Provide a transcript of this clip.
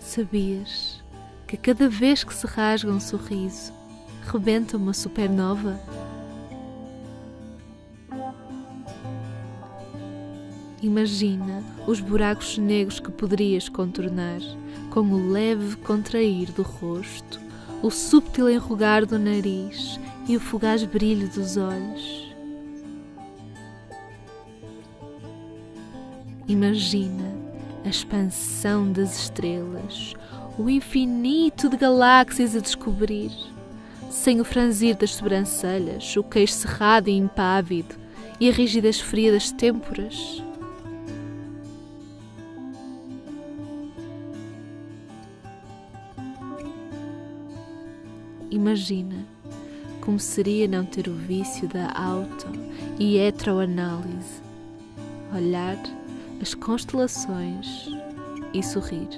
Sabias que cada vez que se rasga um sorriso, rebenta uma supernova? Imagina os buracos negros que poderias contornar com o leve contrair do rosto, o subtil enrugar do nariz e o fugaz brilho dos olhos. Imagina a expansão das estrelas, o infinito de galáxias a descobrir, sem o franzir das sobrancelhas, o queixo cerrado e impávido e a rigidez fria das têmporas. Imagina como seria não ter o vício da auto e heteroanálise, olhar as constelações e sorrir.